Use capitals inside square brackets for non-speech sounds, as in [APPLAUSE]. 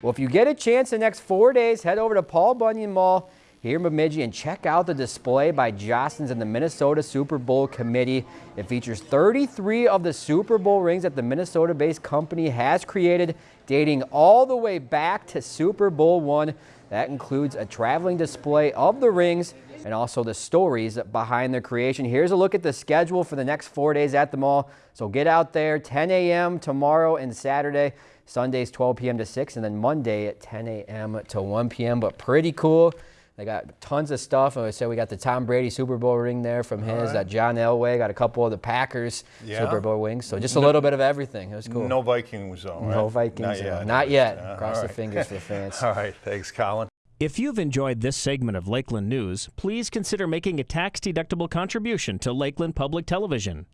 Well, if you get a chance the next four days, head over to Paul Bunyan Mall here in Bemidji and check out the display by Jostens and the Minnesota Super Bowl Committee. It features 33 of the Super Bowl rings that the Minnesota-based company has created, dating all the way back to Super Bowl one. That includes a traveling display of the rings and also the stories behind their creation. Here's a look at the schedule for the next four days at the mall. So get out there 10 a.m. tomorrow and Saturday. Sundays 12 p.m. to 6 and then Monday at 10 a.m. to 1 p.m. But pretty cool. They got tons of stuff. I said we got the Tom Brady Super Bowl ring there from his. Right. John Elway got a couple of the Packers yeah. Super Bowl wings. So just a no, little bit of everything. It was cool. No Vikings though. Right? No Vikings. Not yet. Not yet. Uh, Cross right. the fingers for the fans. [LAUGHS] all right. Thanks, Colin. If you've enjoyed this segment of Lakeland News, please consider making a tax-deductible contribution to Lakeland Public Television.